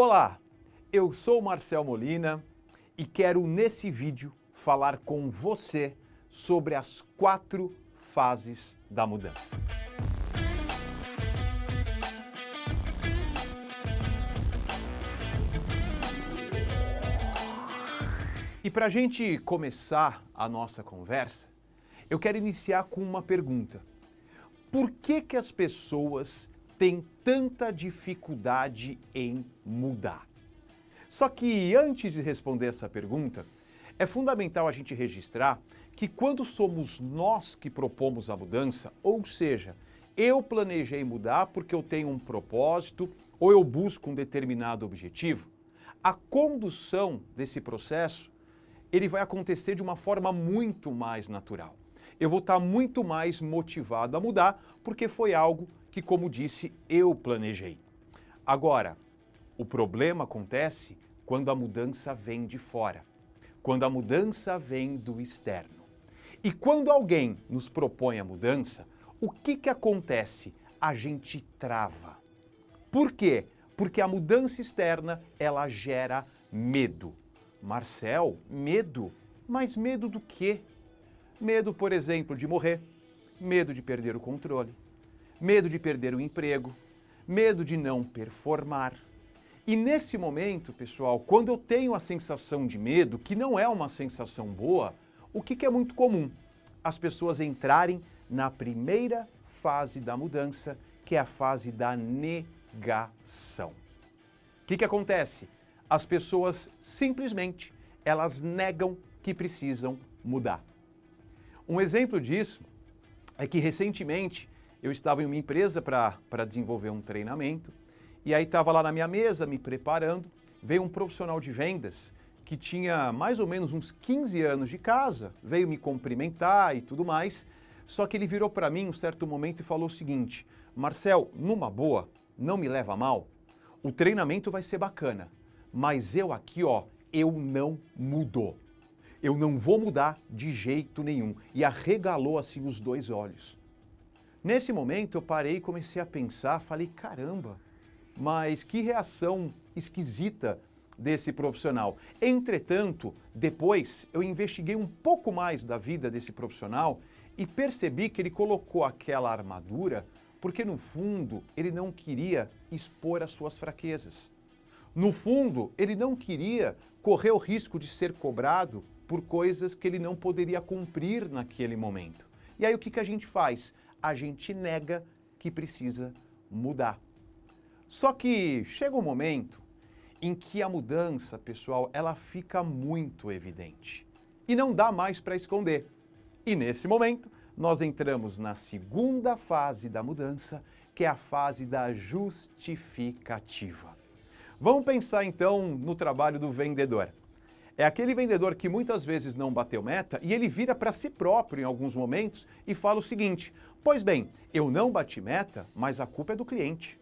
Olá, eu sou Marcel Molina e quero nesse vídeo falar com você sobre as quatro fases da mudança. E para a gente começar a nossa conversa, eu quero iniciar com uma pergunta. Por que, que as pessoas têm tanta dificuldade em mudar? Só que antes de responder essa pergunta, é fundamental a gente registrar que quando somos nós que propomos a mudança, ou seja, eu planejei mudar porque eu tenho um propósito ou eu busco um determinado objetivo, a condução desse processo ele vai acontecer de uma forma muito mais natural. Eu vou estar muito mais motivado a mudar porque foi algo que, como disse, eu planejei. Agora, o problema acontece quando a mudança vem de fora, quando a mudança vem do externo. E quando alguém nos propõe a mudança, o que, que acontece? A gente trava. Por quê? Porque a mudança externa, ela gera medo. Marcel, medo? Mas medo do quê? Medo, por exemplo, de morrer, medo de perder o controle, medo de perder o emprego, medo de não performar. E nesse momento, pessoal, quando eu tenho a sensação de medo, que não é uma sensação boa, o que, que é muito comum? As pessoas entrarem na primeira fase da mudança, que é a fase da negação. O que, que acontece? as pessoas simplesmente elas negam que precisam mudar. Um exemplo disso é que recentemente eu estava em uma empresa para desenvolver um treinamento e aí estava lá na minha mesa me preparando, veio um profissional de vendas que tinha mais ou menos uns 15 anos de casa, veio me cumprimentar e tudo mais, só que ele virou para mim um certo momento e falou o seguinte, Marcel, numa boa, não me leva mal, o treinamento vai ser bacana, mas eu aqui, ó, eu não mudou. Eu não vou mudar de jeito nenhum. E arregalou assim os dois olhos. Nesse momento eu parei e comecei a pensar, falei, caramba, mas que reação esquisita desse profissional. Entretanto, depois eu investiguei um pouco mais da vida desse profissional e percebi que ele colocou aquela armadura porque no fundo ele não queria expor as suas fraquezas. No fundo, ele não queria correr o risco de ser cobrado por coisas que ele não poderia cumprir naquele momento. E aí o que, que a gente faz? A gente nega que precisa mudar. Só que chega um momento em que a mudança, pessoal, ela fica muito evidente. E não dá mais para esconder. E nesse momento, nós entramos na segunda fase da mudança, que é a fase da justificativa. Vamos pensar então no trabalho do vendedor. É aquele vendedor que muitas vezes não bateu meta e ele vira para si próprio em alguns momentos e fala o seguinte, pois bem, eu não bati meta, mas a culpa é do cliente.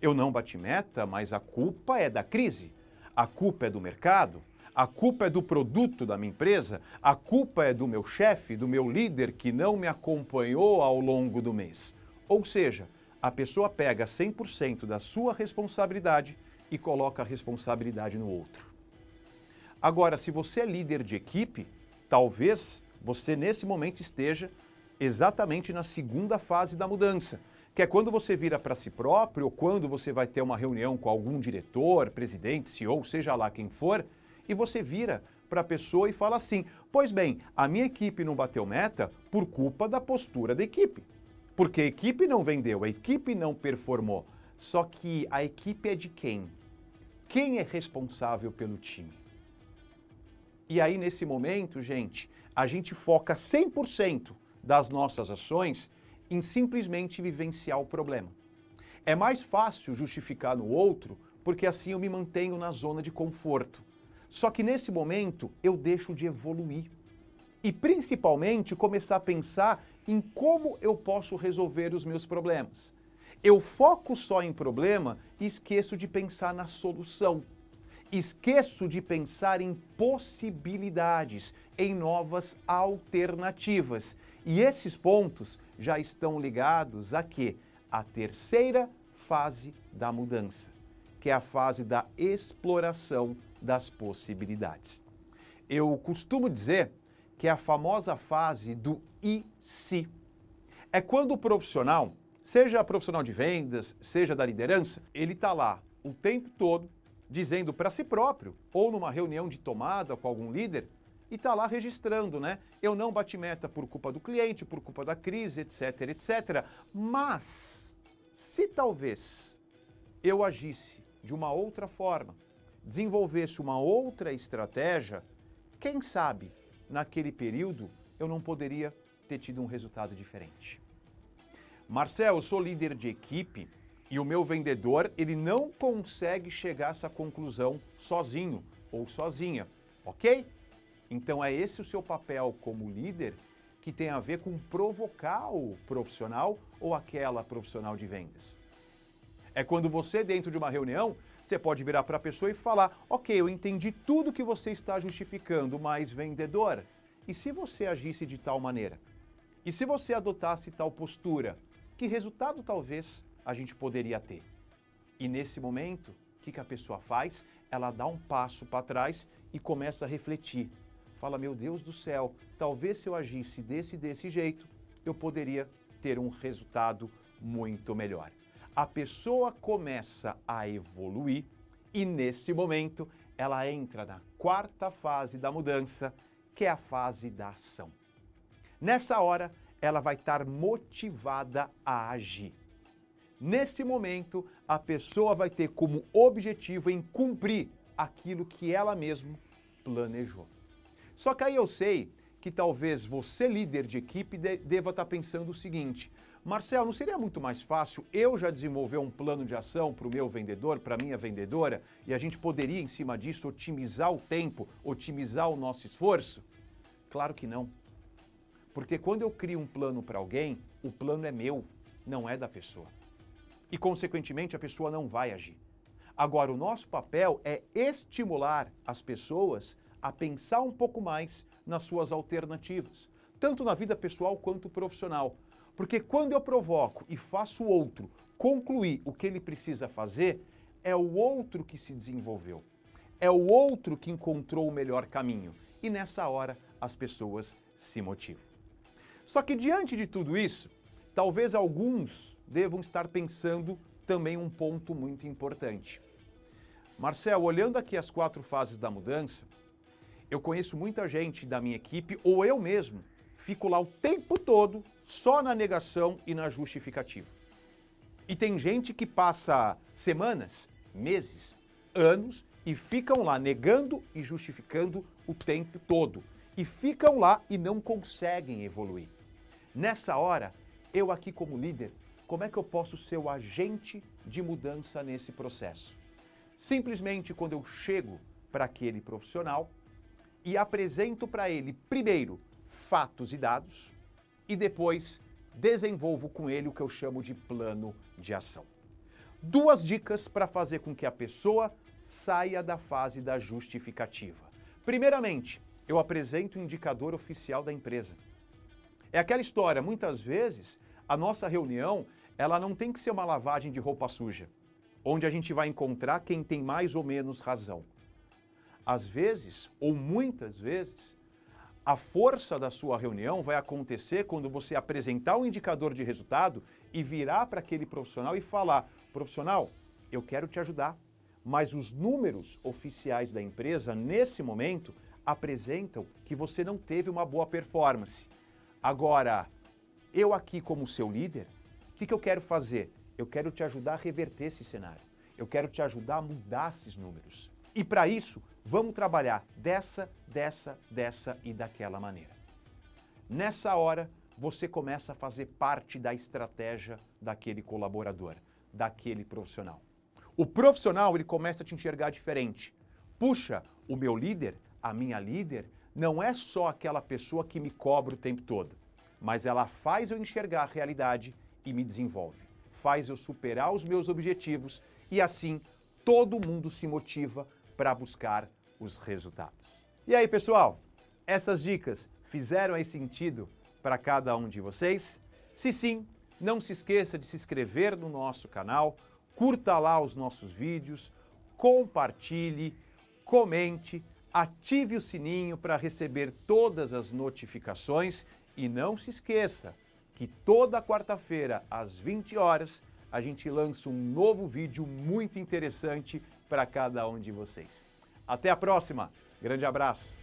Eu não bati meta, mas a culpa é da crise. A culpa é do mercado, a culpa é do produto da minha empresa, a culpa é do meu chefe, do meu líder que não me acompanhou ao longo do mês. Ou seja, a pessoa pega 100% da sua responsabilidade e coloca a responsabilidade no outro. Agora, se você é líder de equipe, talvez você nesse momento esteja exatamente na segunda fase da mudança, que é quando você vira para si próprio ou quando você vai ter uma reunião com algum diretor, presidente, CEO, seja lá quem for, e você vira para a pessoa e fala assim, pois bem, a minha equipe não bateu meta por culpa da postura da equipe. Porque a equipe não vendeu, a equipe não performou. Só que a equipe é de quem? Quem é responsável pelo time? E aí, nesse momento, gente, a gente foca 100% das nossas ações em simplesmente vivenciar o problema. É mais fácil justificar no outro, porque assim eu me mantenho na zona de conforto. Só que nesse momento eu deixo de evoluir. E principalmente começar a pensar em como eu posso resolver os meus problemas. Eu foco só em problema e esqueço de pensar na solução. Esqueço de pensar em possibilidades, em novas alternativas. E esses pontos já estão ligados a quê? A terceira fase da mudança, que é a fase da exploração das possibilidades. Eu costumo dizer que é a famosa fase do e se. É quando o profissional, seja profissional de vendas, seja da liderança, ele está lá o tempo todo dizendo para si próprio, ou numa reunião de tomada com algum líder, e está lá registrando, né? Eu não bati meta por culpa do cliente, por culpa da crise, etc, etc. Mas, se talvez eu agisse de uma outra forma, desenvolvesse uma outra estratégia, quem sabe naquele período eu não poderia ter tido um resultado diferente. Marcel, eu sou líder de equipe e o meu vendedor, ele não consegue chegar a essa conclusão sozinho ou sozinha, ok? Então é esse o seu papel como líder que tem a ver com provocar o profissional ou aquela profissional de vendas. É quando você, dentro de uma reunião, você pode virar para a pessoa e falar, ok, eu entendi tudo que você está justificando, mas vendedor, e se você agisse de tal maneira? E se você adotasse tal postura? Que resultado talvez a gente poderia ter. E nesse momento, o que, que a pessoa faz? Ela dá um passo para trás e começa a refletir. Fala, meu Deus do céu, talvez se eu agisse desse desse jeito, eu poderia ter um resultado muito melhor. A pessoa começa a evoluir e nesse momento ela entra na quarta fase da mudança, que é a fase da ação. Nessa hora, ela vai estar motivada a agir. Nesse momento, a pessoa vai ter como objetivo em cumprir aquilo que ela mesma planejou. Só que aí eu sei que talvez você, líder de equipe, deva estar pensando o seguinte, Marcel, não seria muito mais fácil eu já desenvolver um plano de ação para o meu vendedor, para a minha vendedora, e a gente poderia, em cima disso, otimizar o tempo, otimizar o nosso esforço? Claro que não. Porque quando eu crio um plano para alguém, o plano é meu, não é da pessoa e, consequentemente, a pessoa não vai agir. Agora, o nosso papel é estimular as pessoas a pensar um pouco mais nas suas alternativas, tanto na vida pessoal quanto profissional. Porque quando eu provoco e faço o outro concluir o que ele precisa fazer, é o outro que se desenvolveu. É o outro que encontrou o melhor caminho. E nessa hora as pessoas se motivam. Só que diante de tudo isso, talvez alguns devam estar pensando também um ponto muito importante. Marcel, olhando aqui as quatro fases da mudança, eu conheço muita gente da minha equipe, ou eu mesmo, fico lá o tempo todo só na negação e na justificativa. E tem gente que passa semanas, meses, anos e ficam lá negando e justificando o tempo todo. E ficam lá e não conseguem evoluir. Nessa hora, eu aqui como líder como é que eu posso ser o agente de mudança nesse processo? Simplesmente quando eu chego para aquele profissional e apresento para ele, primeiro, fatos e dados, e depois desenvolvo com ele o que eu chamo de plano de ação. Duas dicas para fazer com que a pessoa saia da fase da justificativa. Primeiramente, eu apresento o indicador oficial da empresa. É aquela história, muitas vezes, a nossa reunião ela não tem que ser uma lavagem de roupa suja, onde a gente vai encontrar quem tem mais ou menos razão. Às vezes, ou muitas vezes, a força da sua reunião vai acontecer quando você apresentar um indicador de resultado e virar para aquele profissional e falar, profissional, eu quero te ajudar, mas os números oficiais da empresa, nesse momento, apresentam que você não teve uma boa performance. Agora, eu aqui como seu líder, o que, que eu quero fazer? Eu quero te ajudar a reverter esse cenário. Eu quero te ajudar a mudar esses números. E para isso, vamos trabalhar dessa, dessa, dessa e daquela maneira. Nessa hora, você começa a fazer parte da estratégia daquele colaborador, daquele profissional. O profissional, ele começa a te enxergar diferente. Puxa, o meu líder, a minha líder, não é só aquela pessoa que me cobra o tempo todo, mas ela faz eu enxergar a realidade e me desenvolve. Faz eu superar os meus objetivos e assim todo mundo se motiva para buscar os resultados. E aí, pessoal? Essas dicas fizeram aí sentido para cada um de vocês? Se sim, não se esqueça de se inscrever no nosso canal, curta lá os nossos vídeos, compartilhe, comente, ative o sininho para receber todas as notificações e não se esqueça que toda quarta-feira às 20 horas a gente lança um novo vídeo muito interessante para cada um de vocês. Até a próxima. Grande abraço.